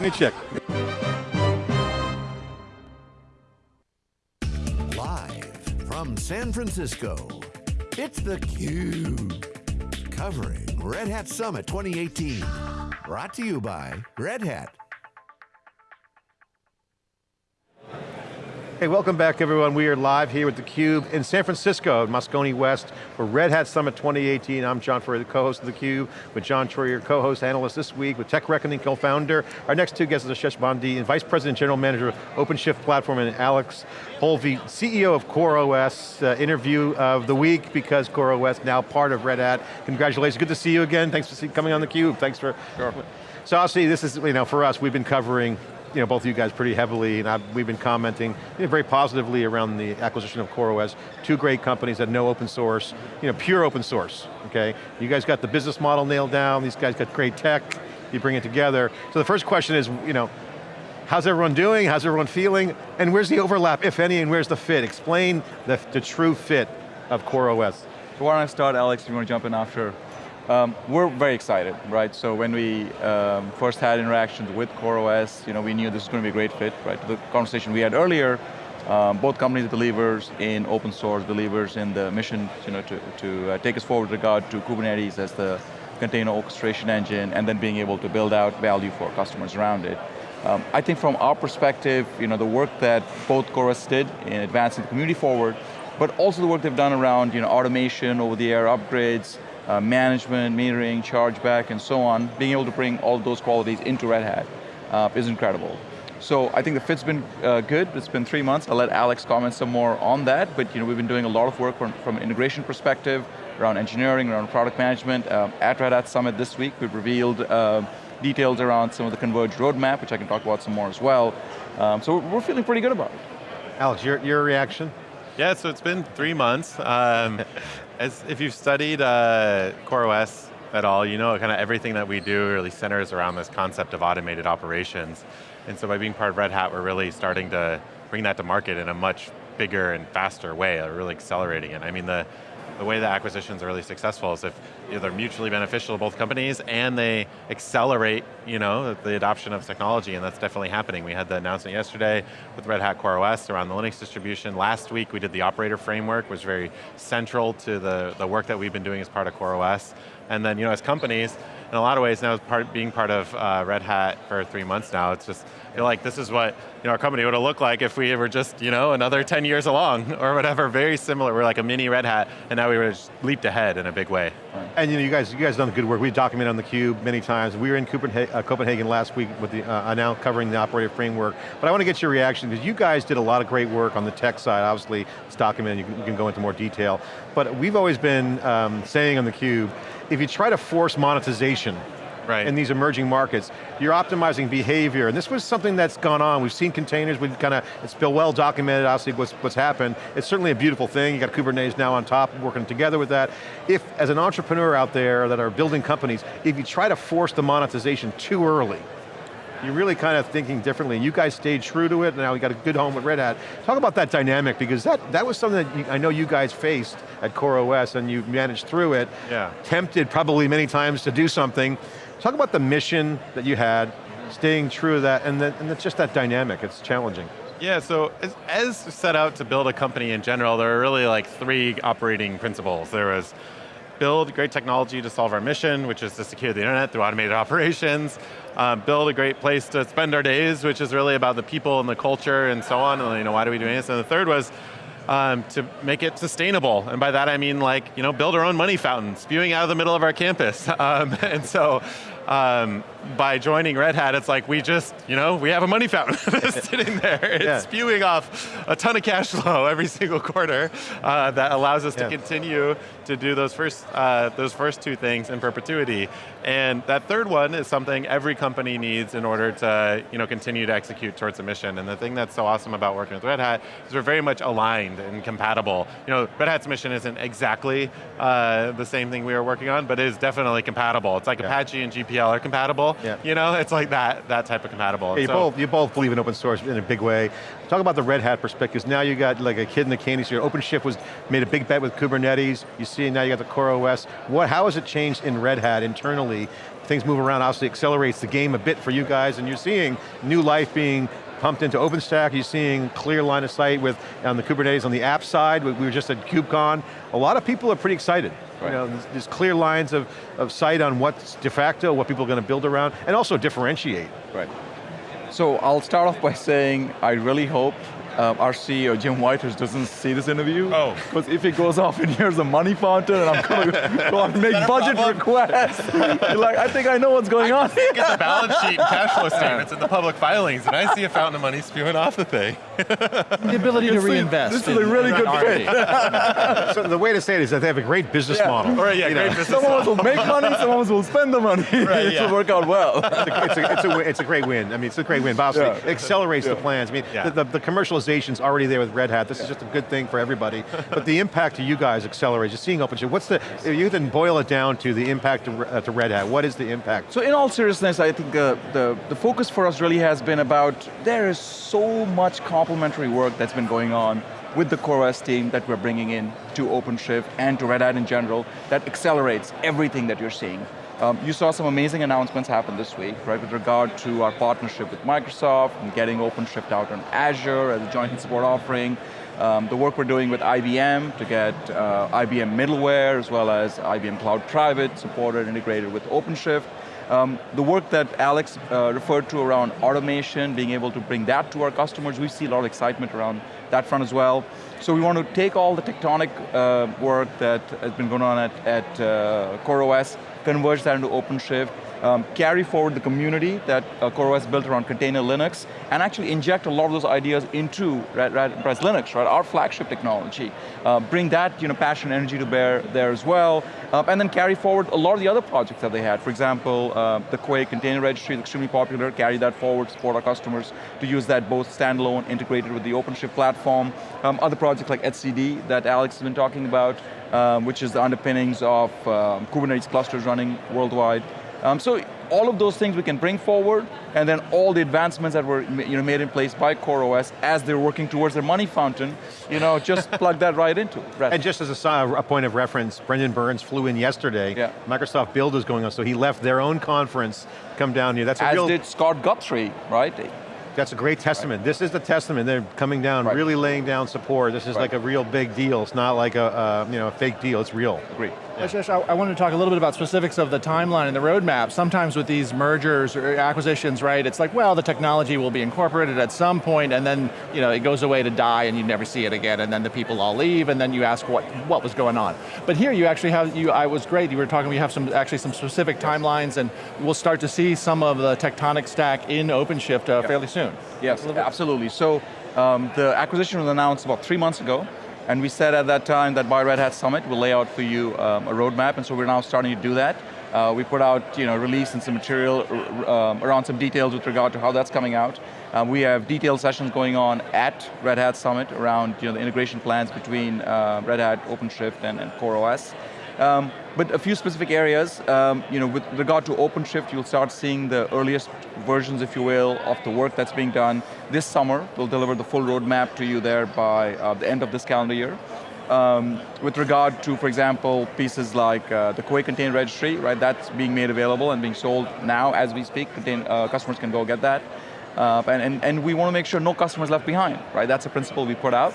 Let me check. Live from San Francisco, it's theCUBE. Covering Red Hat Summit 2018. Brought to you by Red Hat. Hey, welcome back everyone. We are live here with theCUBE in San Francisco, Moscone West, for Red Hat Summit 2018. I'm John Furrier, the co-host of theCUBE, with John Troyer, co-host, analyst this week, with Tech Reckoning co-founder. Our next two guests are Ashesh Badani, and Vice President General Manager of OpenShift Platform, and Alex Polvi, CEO of CoreOS, uh, interview of the week, because CoreOS now part of Red Hat. Congratulations, good to see you again. Thanks for coming on theCUBE. Thanks for, sure. so obviously this is, you know, for us, we've been covering you know, both of you guys pretty heavily, and I've, we've been commenting you know, very positively around the acquisition of CoreOS. Two great companies that know open source, you know, pure open source, okay? You guys got the business model nailed down, these guys got great tech, you bring it together. So the first question is, you know, how's everyone doing, how's everyone feeling, and where's the overlap, if any, and where's the fit? Explain the, the true fit of CoreOS. So why don't I start, Alex, if you want to jump in after. Um, we're very excited, right? So when we um, first had interactions with CoreOS, you know, we knew this was going to be a great fit, right? The conversation we had earlier, um, both companies believers in open source, believers in the mission, you know, to, to uh, take us forward with regard to Kubernetes as the container orchestration engine, and then being able to build out value for customers around it. Um, I think from our perspective, you know, the work that both CoreOS did in advancing the community forward, but also the work they've done around, you know, automation, over-the-air upgrades, uh, management, metering, chargeback, and so on, being able to bring all those qualities into Red Hat uh, is incredible. So I think the fit's been uh, good. It's been three months. I'll let Alex comment some more on that, but you know, we've been doing a lot of work from, from an integration perspective, around engineering, around product management. Um, at Red Hat Summit this week, we've revealed uh, details around some of the converged roadmap, which I can talk about some more as well. Um, so we're feeling pretty good about it. Alex, your, your reaction? Yeah, so it's been three months. Um, as if you've studied uh, CoreOS at all, you know kind of everything that we do really centers around this concept of automated operations. And so by being part of Red Hat, we're really starting to bring that to market in a much bigger and faster way, really accelerating it. I mean, the, the way that acquisitions are really successful is if you know, they're mutually beneficial to both companies and they accelerate you know, the adoption of technology, and that's definitely happening. We had the announcement yesterday with Red Hat CoreOS around the Linux distribution. Last week we did the operator framework, was very central to the, the work that we've been doing as part of CoreOS. And then, you know, as companies, in a lot of ways now, part, being part of uh, Red Hat for three months now, it's just, like this is what you know, our company would have looked like if we were just you know, another 10 years along or whatever, very similar. We're like a mini Red Hat, and now we were leaped ahead in a big way. And you know, you guys, you guys done good work. We documented on the Cube many times. We were in Copenhagen, uh, Copenhagen last week with the, uh, now covering the operator framework. But I want to get your reaction, because you guys did a lot of great work on the tech side. Obviously, it's documented, you can, you can go into more detail. But we've always been um, saying on the Cube, if you try to force monetization right. in these emerging markets. You're optimizing behavior, and this was something that's gone on. We've seen containers, we've kind of, it's been well documented, obviously, what's, what's happened. It's certainly a beautiful thing. You got Kubernetes now on top, working together with that. If, as an entrepreneur out there that are building companies, if you try to force the monetization too early, you're really kind of thinking differently. You guys stayed true to it, and now we got a good home with Red Hat. Talk about that dynamic, because that, that was something that you, I know you guys faced at CoreOS, and you managed through it. Yeah. Tempted probably many times to do something, Talk about the mission that you had, staying true to that, and, then, and it's just that dynamic, it's challenging. Yeah, so as, as, set out to build a company in general, there are really like three operating principles. There was build great technology to solve our mission, which is to secure the internet through automated operations, um, build a great place to spend our days, which is really about the people and the culture and so on, and you know, why do we do this? And the third was um, to make it sustainable. And by that I mean like, you know, build our own money fountain, spewing out of the middle of our campus. Um, and so um, by joining Red Hat, it's like we just, you know, we have a money fountain sitting there. It's yeah. spewing off a ton of cash flow every single quarter uh, that allows us yeah. to continue to do those first, uh, those first two things in perpetuity. And that third one is something every company needs in order to you know, continue to execute towards a mission. And the thing that's so awesome about working with Red Hat is we're very much aligned and compatible. You know, Red Hat's mission isn't exactly uh, the same thing we are working on, but it is definitely compatible. It's like yeah. Apache and GPL are compatible, Yeah. You know, it's like that that type of compatible. Yeah, you, So- both, you both believe in open source in a big way. Talk about the Red Hat perspectives. Now you got like a kid in the candy store. OpenShift was made a big bet with Kubernetes. You see now you got the Core OS. What, how has it changed in Red Hat internally? Things move around, obviously accelerates the game a bit for you guys, and you're seeing new life being pumped into OpenStack. You're seeing clear line of sight with on the Kubernetes on the app side. We were just at KubeCon. A lot of people are pretty excited. You know, there's, clear lines of, of sight on what's de facto, what people are going to build around, and also differentiate. Right. So I'll start off by saying I really hope um, our CEO, Jim Whitehurst, doesn't see this interview. Oh. Because if he goes off and here's a money fountain and I'm going to go and make budget requests, you're like, I think I know what's going on. I Look at the balance sheet and cash flow statements and the public filings, and I see a fountain of money spewing off the thing. The ability to reinvest. this is a really good R&D. So the way to say it is that they have a great business Yeah. model. All right, yeah, you great know. business. Some of us will make money, some of us will spend the money. it yeah. will work out well. it's, a, it's, a, it's, a, it's a great win. I mean, it's a great win. But obviously, Yeah. it accelerates the plans. I mean, Yeah. the, the, the commercialization's already there with Red Hat. This is just a good thing for everybody. but the impact to you guys accelerates. You're seeing OpenShift. What's the? If you can boil it down to the impact to, uh, to Red Hat. What is the impact? So in all seriousness, I think uh, the, the focus for us really has been about, there is so much complementary work that's been going on with the CoreOS team that we're bringing in to OpenShift and to Red Hat in general that accelerates everything that you're seeing. Um, you saw some amazing announcements happen this week, right, with regard to our partnership with Microsoft and getting OpenShift out on Azure as a joint support offering. Um, the work we're doing with IBM to get uh, IBM middleware as well as IBM Cloud Private supported, integrated with OpenShift. Um, the work that Alex uh, referred to around automation, being able to bring that to our customers, we see a lot of excitement around that front as well. So we want to take all the tectonic uh, work that has been going on at, at uh, CoreOS, converge that into OpenShift, um, carry forward the community that uh, CoreOS built around container Linux, and actually inject a lot of those ideas into Red, Red Enterprise Linux, right, our flagship technology. Uh, bring that you know, passion and energy to bear there as well, uh, and then carry forward a lot of the other projects that they had. For example, uh, the Quay Container Registry is extremely popular, carry that forward, support our customers to use that both standalone, integrated with the OpenShift platform. Um, other projects like etcd that Alex has been talking about, um, which is the underpinnings of um, Kubernetes clusters running worldwide. Um, so all of those things we can bring forward, and then all the advancements that were you know, made in place by CoreOS as they're working towards their money fountain, you know, just plug that right into it. And just as a, a point of reference, Brendan Burns flew in yesterday. Yeah. Microsoft Build is going on, so he left their own conference, come down here. That's a as real, did Scott Guthrie, right? That's a great testament. This is the testament. They're coming down, Right. really laying down support. This is Right. like a real big deal. It's not like a, uh, you know, a fake deal, it's real. Agree. Ashesh, I, I wanted to talk a little bit about specifics of the timeline and the roadmap. Sometimes with these mergers or acquisitions, right, it's like, well, the technology will be incorporated at some point and then you know, it goes away to die and you never see it again and then the people all leave and then you ask what, what was going on. But here you actually have, you, I was great, you were talking, we have some actually some specific timelines and we'll start to see some of the tectonic stack in OpenShift uh, fairly soon. Yes, absolutely. So um, the acquisition was announced about three months ago, and we said at that time that by Red Hat Summit, we'll lay out for you um, a roadmap, and so we're now starting to do that. Uh, we put out you know, release and some material um, around some details with regard to how that's coming out. Um, we have detailed sessions going on at Red Hat Summit around you know, the integration plans between uh, Red Hat, OpenShift, and, and CoreOS. Um, but a few specific areas, um, you know, with regard to OpenShift, you'll start seeing the earliest versions, if you will, of the work that's being done this summer. We'll deliver the full roadmap to you there by uh, the end of this calendar year. Um, with regard to, for example, pieces like uh, the Quay Container Registry, right, that's being made available and being sold now as we speak. Contain, uh, customers can go get that. Uh, and, and, and we want to make sure no customers left behind, right? That's a principle we put out.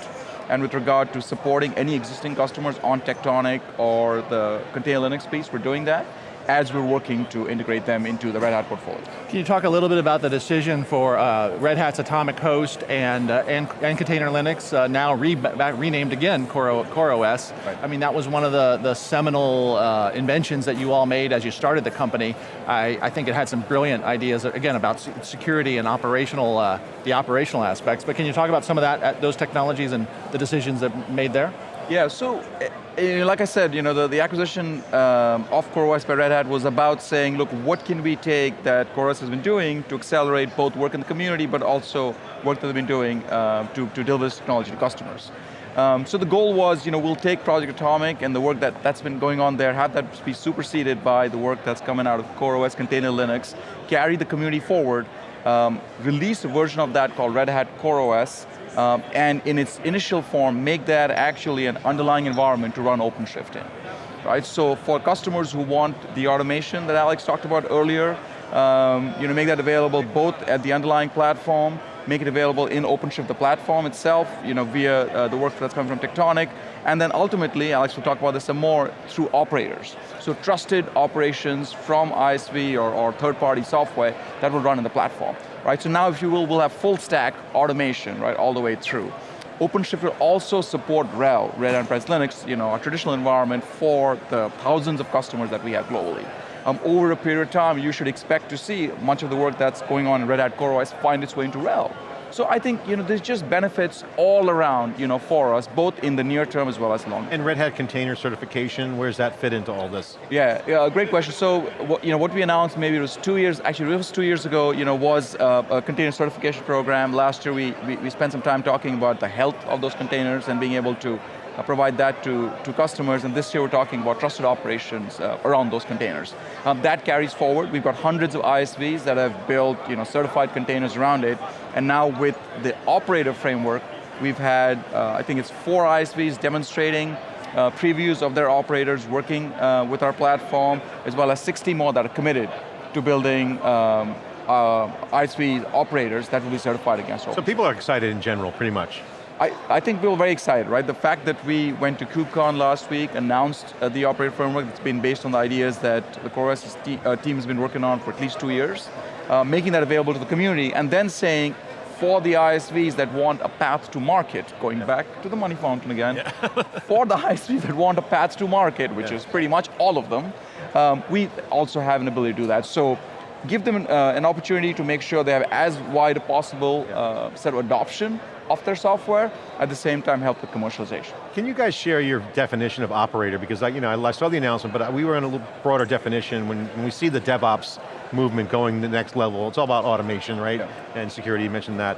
And with regard to supporting any existing customers on Tectonic or the Container Linux piece, we're doing that as we're working to integrate them into the Red Hat portfolio. Can you talk a little bit about the decision for uh, Red Hat's Atomic Host and, uh, and, and Container Linux, uh, now re renamed again Core, CoreOS? Right. I mean, that was one of the, the seminal uh, inventions that you all made as you started the company. I, I think it had some brilliant ideas, again, about security and operational, uh, the operational aspects, but can you talk about some of that, uh, those technologies and the decisions that made there? Yeah, so eh, eh, like I said, you know, the, the acquisition um, of CoreOS by Red Hat was about saying, look, what can we take that CoreOS has been doing to accelerate both work in the community, but also work that they've been doing uh, to, to deliver this technology to customers. Um, so the goal was, you know, we'll take Project Atomic and the work that, that's been going on there, have that be superseded by the work that's coming out of CoreOS Container Linux, carry the community forward, um, release a version of that called Red Hat CoreOS, um, and in its initial form, make that actually an underlying environment to run OpenShift in. Right, so for customers who want the automation that Alex talked about earlier, um, you know, make that available both at the underlying platform, make it available in OpenShift, the platform itself, you know, via uh, the work that's coming from Tectonic, and then ultimately, Alex will talk about this some more, through operators. So trusted operations from ISV or, or third-party software that will run in the platform. Right, so now if you will, we'll have full stack automation, right, all the way through. OpenShift will also support RHEL, Red Enterprise Linux, you know, our traditional environment for the thousands of customers that we have globally um, over a period of time, you should expect to see much of the work that's going on in Red Hat CoreOS find its way into RHEL. So I think you know, there's just benefits all around you know, for us, both in the near term as well as long term. And Red Hat container certification, where does that fit into all this? Yeah, yeah great question. So what, you know, what we announced maybe it was two years, actually it was two years ago, you know, was uh, a container certification program. Last year we, we, we spent some time talking about the health of those containers and being able to provide that to, to customers, and this year we're talking about trusted operations uh, around those containers. Um, that carries forward, we've got hundreds of ISVs that have built you know, certified containers around it, and now with the operator framework, we've had, uh, I think it's four ISVs demonstrating uh, previews of their operators working uh, with our platform, as well as 60 more that are committed to building um, uh, ISV operators that will be certified against So people are excited in general, pretty much. I, I, think we were very excited, right? The fact that we went to KubeCon last week, announced uh, the operator framework that's been based on the ideas that the CoreOS te uh, team has been working on for at least two years, uh, making that available to the community, and then saying, for the ISVs that want a path to market, going yeah. back to the money fountain again, yeah. for the ISVs that want a path to market, which yeah. is pretty much all of them, um, we also have an ability to do that. So give them uh, an opportunity to make sure they have as wide a possible uh, set of adoption of their software, at the same time help with commercialization. Can you guys share your definition of operator? Because I, you know, I saw the announcement, but uh, we were in a little broader definition when, when we see the DevOps movement going the next level, it's all about automation, right? Yeah. And security, you mentioned that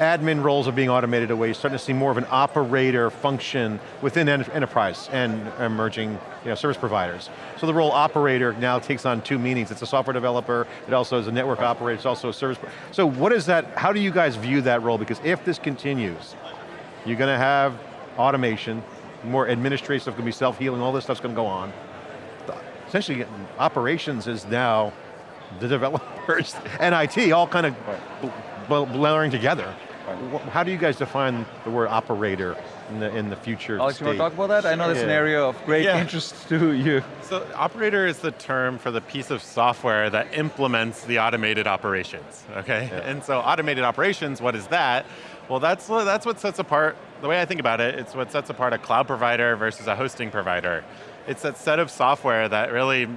admin roles are being automated away, you're starting to see more of an operator function within enterprise and emerging you know, service providers. So the role operator now takes on two meanings. It's a software developer, it also is a network operator, it's also a service. So what is that, how do you guys view that role? Because if this continues, you're going to have automation, more administrative stuff going to be self-healing, all this stuff's going to go on. Essentially, operations is now the developers and IT all kind of blurring together. How do you guys define the word operator in the, in the future Alex, state? you want to talk about that? I know that's yeah. an area of great yeah. interest to you. So operator is the term for the piece of software that implements the automated operations, okay? Yeah. And so automated operations, what is that? Well, that's, that's what sets apart, the way I think about it, it's what sets apart a cloud provider versus a hosting provider. It's that set of software that really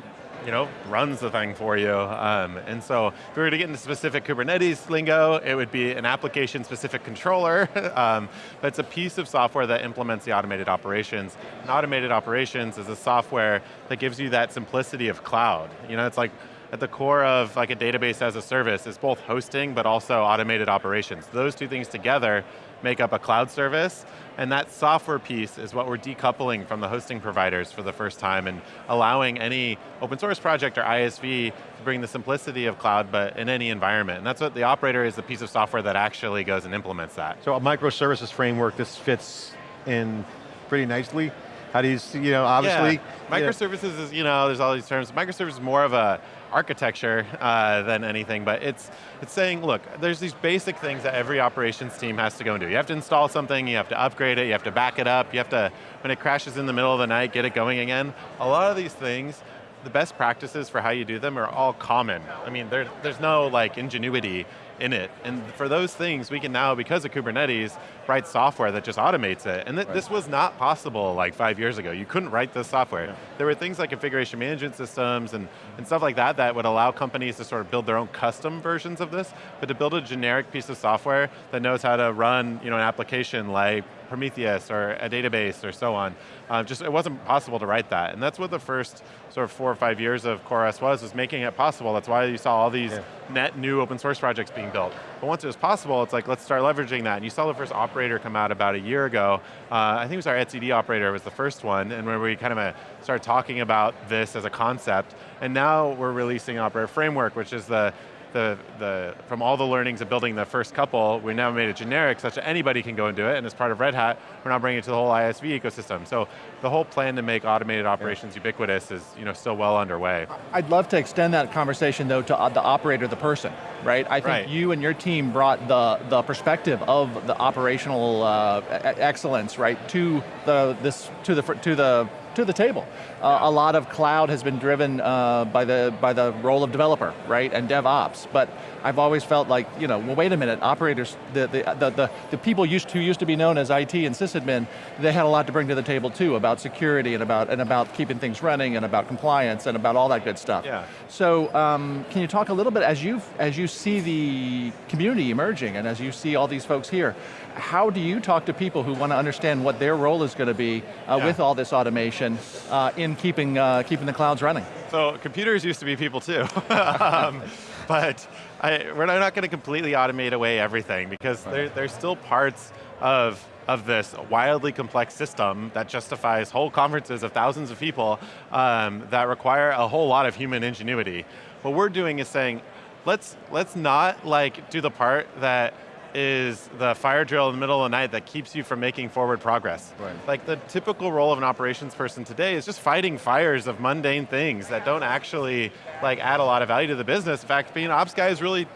you know, runs the thing for you. Um, and so if we were to get into specific Kubernetes lingo, it would be an application-specific controller, um, but it's a piece of software that implements the automated operations. And automated operations is a software that gives you that simplicity of cloud. You know, it's like, at the core of like a database as a service is both hosting but also automated operations. Those two things together make up a cloud service, and that software piece is what we're decoupling from the hosting providers for the first time and allowing any open source project or ISV to bring the simplicity of cloud, but in any environment. And that's what the operator is the piece of software that actually goes and implements that. So a microservices framework, this fits in pretty nicely. How do you see, you know, obviously? Yeah. Microservices is, you know, there's all these terms. Microservices is more of a architecture uh, than anything, but it's, it's saying, look, there's these basic things that every operations team has to go and do. You have to install something, you have to upgrade it, you have to back it up, you have to, when it crashes in the middle of the night, get it going again. A lot of these things, the best practices for how you do them are all common. I mean, there, there's no like ingenuity in it. And for those things, we can now, because of Kubernetes, write software that just automates it. And th right. this was not possible like five years ago. You couldn't write this software. Yeah. There were things like configuration management systems and, and stuff like that that would allow companies to sort of build their own custom versions of this, but to build a generic piece of software that knows how to run you know, an application like Prometheus or a database or so on. Uh, just it wasn't possible to write that, and that's what the first sort of four or five years of CoreOS was, was making it possible. That's why you saw all these yeah. net new open source projects being built. But once it was possible, it's like, let's start leveraging that. And you saw the first operator come out about a year ago. Uh, I think it was our etcd operator was the first one, and where we kind of uh, started talking about this as a concept. And now we're releasing Operator Framework, which is the the, the, from all the learnings of building the first couple, we now made it generic such that anybody can go and do it, and as part of Red Hat, we're now bringing it to the whole ISV ecosystem. So the whole plan to make automated operations yeah. ubiquitous is you know, still well underway. I'd love to extend that conversation though to uh, the operator, the person, right? I think right. you and your team brought the, the perspective of the operational uh, excellence, right, to the, this, to the, to the to the table. Uh, a lot of cloud has been driven uh, by, the, by the role of developer, right, and DevOps, but I've always felt like, you know, well wait a minute, operators, the, the, the, the, the people used to, used to be known as IT and sysadmin, they had a lot to bring to the table too, about security and about, and about keeping things running and about compliance and about all that good stuff. Yeah. So, um, can you talk a little bit, as you, as you see the community emerging and as you see all these folks here, how do you talk to people who want to understand what their role is going to be uh, yeah. with all this automation uh, in keeping, uh, keeping the clouds running? So computers used to be people too. um, but I, we're not going to completely automate away everything because right. there, there's still parts of of this wildly complex system that justifies whole conferences of thousands of people um, that require a whole lot of human ingenuity. What we're doing is saying, let's let's not like do the part that is the fire drill in the middle of the night that keeps you from making forward progress. Right. Like the typical role of an operations person today is just fighting fires of mundane things that don't actually like add a lot of value to the business. In fact, being an ops guy is really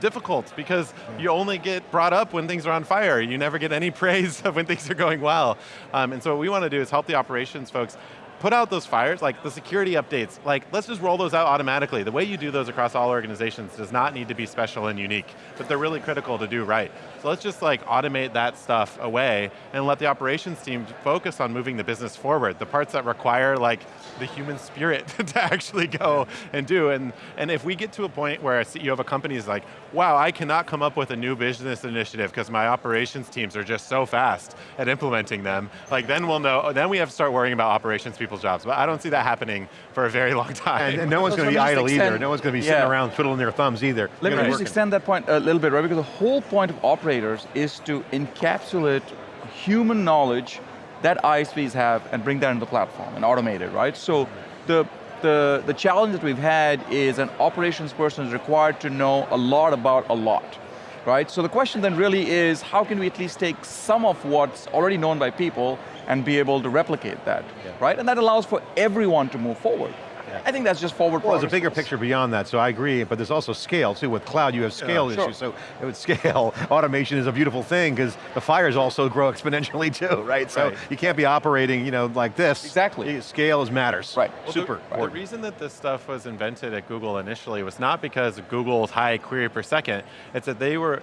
difficult because you only get brought up when things are on fire. You never get any praise when things are going well. Um, and so what we want to do is help the operations folks put out those fires, like the security updates, like let's just roll those out automatically. The way you do those across all organizations does not need to be special and unique, but they're really critical to do right. So let's just like automate that stuff away and let the operations team focus on moving the business forward. The parts that require like the human spirit to actually go and do. And, and if we get to a point where a CEO of a company is like, wow, I cannot come up with a new business initiative because my operations teams are just so fast at implementing them, like then we'll know, then we have to start worrying about operations people's jobs. But I don't see that happening for a very long time. And, and no one's going to be idle extend, either. No one's going to be sitting yeah. around twiddling their thumbs either. Let me just extend that point a little bit, right? Because the whole point of is to encapsulate human knowledge that ISVs have and bring that into the platform and automate it, right? So the, the, the challenge that we've had is an operations person is required to know a lot about a lot, right? So the question then really is, how can we at least take some of what's already known by people and be able to replicate that, yeah. right? And that allows for everyone to move forward. I think that's just forward Well, there's a bigger picture beyond that, so I agree, but there's also scale too. With cloud, you have scale yeah, issues, sure. so with scale, automation is a beautiful thing because the fires also grow exponentially too, right? So right. you can't be operating you know, like this. Exactly. Scale is matters. Right. Well, Super. The, the reason that this stuff was invented at Google initially was not because Google's high query per second, it's that they were,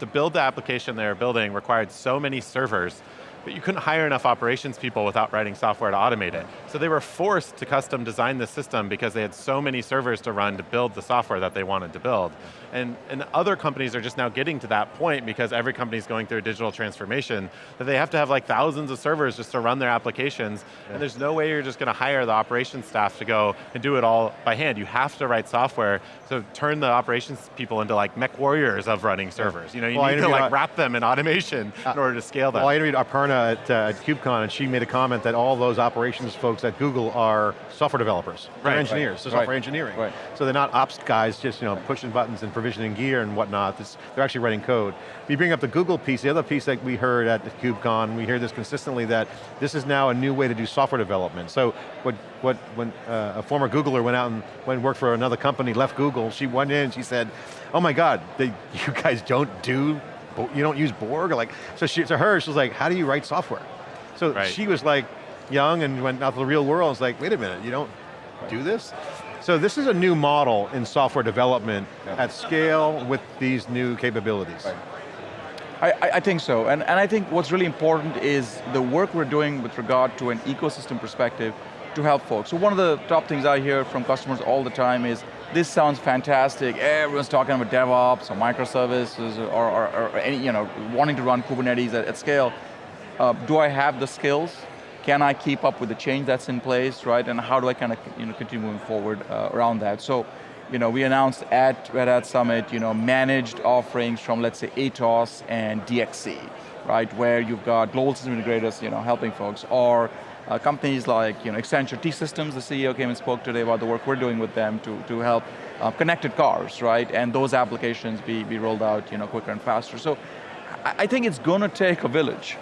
to build the application they were building required so many servers but you couldn't hire enough operations people without writing software to automate it. So they were forced to custom design the system because they had so many servers to run to build the software that they wanted to build. And, and other companies are just now getting to that point because every company is going through a digital transformation that they have to have like thousands of servers just to run their applications. Yeah. And there's no way you're just going to hire the operations staff to go and do it all by hand. You have to write software to turn the operations people into like mech warriors of running servers. You know, you well, need to like wrap them in automation uh, in order to scale them. Well, I interviewed Aparna at, uh, at KubeCon and she made a comment that all those operations folks at Google are software developers. They're right, engineers, right, so software right, engineering. Right. So they're not ops guys just you know pushing buttons and provisioning gear and whatnot. This, they're actually writing code. If You bring up the Google piece, the other piece that we heard at KubeCon, we hear this consistently that this is now a new way to do software development. So what, what when uh, a former Googler went out and went and worked for another company, left Google, she went in and she said, oh my God, they, you guys don't do you don't use Borg? Like, so she, to her, she was like, how do you write software? So right. she was like young and went out to the real world and was like, wait a minute, you don't do this? So this is a new model in software development yeah. at scale with these new capabilities. Right. I, I, think so, and, and I think what's really important is the work we're doing with regard to an ecosystem perspective to help folks. So one of the top things I hear from customers all the time is, this sounds fantastic, everyone's talking about DevOps or microservices or, or, or any, you know, wanting to run Kubernetes at, at scale. uh, do I have the skills? Can I keep up with the change that's in place, right? And how do I kind of you know, continue moving forward uh, around that? So, you know, we announced at Red Hat Summit, you know, managed offerings from, let's say, Atos and DXC, right? Where you've got global system integrators, you know, helping folks, or uh, companies like, you know, Accenture T-Systems, the CEO came and spoke today about the work we're doing with them to, to help uh, connected cars, right? And those applications be, be rolled out, you know, quicker and faster. So, I, I think it's going to take a village,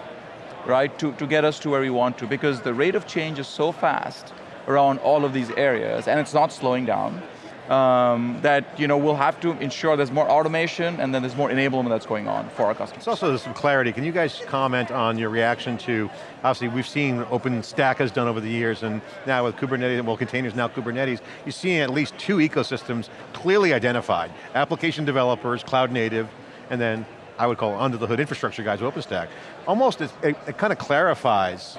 right, to, to get us to where we want to, because the rate of change is so fast around all of these areas, and it's not slowing down um, that you know, we'll have to ensure there's more automation and then there's more enablement that's going on for our customers. It's also some clarity. Can you guys comment on your reaction to, obviously we've seen OpenStack has done over the years and now with Kubernetes, well containers, now Kubernetes, you're seeing at least two ecosystems clearly identified. Application developers, cloud native, and then I would call under the hood infrastructure guys, OpenStack. Almost, it, it, it kind of clarifies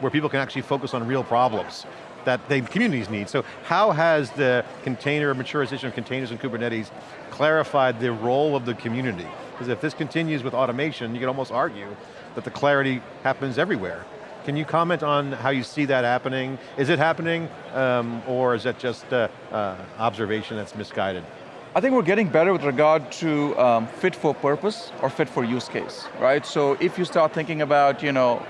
where people can actually focus on real problems that the communities need. So how has the container, maturization of containers and Kubernetes clarified the role of the community? Because if this continues with automation, you could almost argue that the clarity happens everywhere. Can you comment on how you see that happening? Is it happening, um, or is it just uh, uh, observation that's misguided? I think we're getting better with regard to um, fit for purpose or fit for use case, right? So if you start thinking about, you know,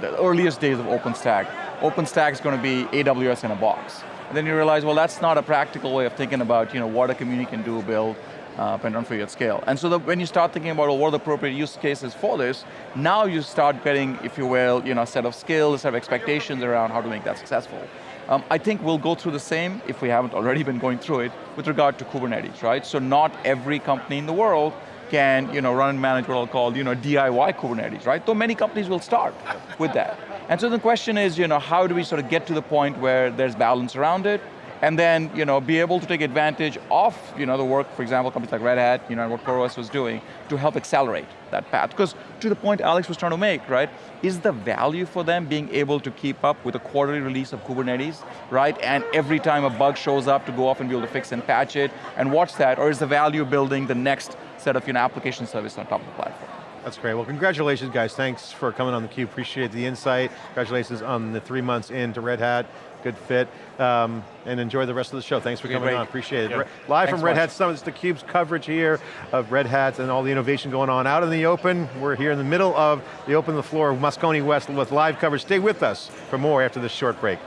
the earliest days of OpenStack, OpenStack is going to be AWS in a box. And then you realize, well, that's not a practical way of thinking about you know, what a community can do, build, uh, depending on at scale. And so the, when you start thinking about well, what are the appropriate use cases for this, now you start getting, if you will, you know, a set of skills, a set of expectations around how to make that successful. Um, I think we'll go through the same, if we haven't already been going through it, with regard to Kubernetes, right? So not every company in the world can you know, run and manage what I'll call you know, DIY Kubernetes, right? Though many companies will start with that. And so the question is, you know, how do we sort of get to the point where there's balance around it, and then you know, be able to take advantage of you know, the work, for example, companies like Red Hat, you know, and what CoreOS was doing to help accelerate that path. Because to the point Alex was trying to make, right, is the value for them being able to keep up with a quarterly release of Kubernetes, right, and every time a bug shows up to go off and be able to fix and patch it, and watch that, or is the value building the next set of you know, application service on top of the platform? That's great. Well, congratulations, guys. Thanks for coming on theCUBE. Appreciate the insight. Congratulations on the three months into Red Hat. Good fit. Um, and enjoy the rest of the show. Thanks for coming great. on. Appreciate it. Yeah. Live Thanks from Red much. Hat Summit, it's theCUBE's coverage here of Red Hats and all the innovation going on out in the open. We're here in the middle of the open the floor of Moscone West with live coverage. Stay with us for more after this short break.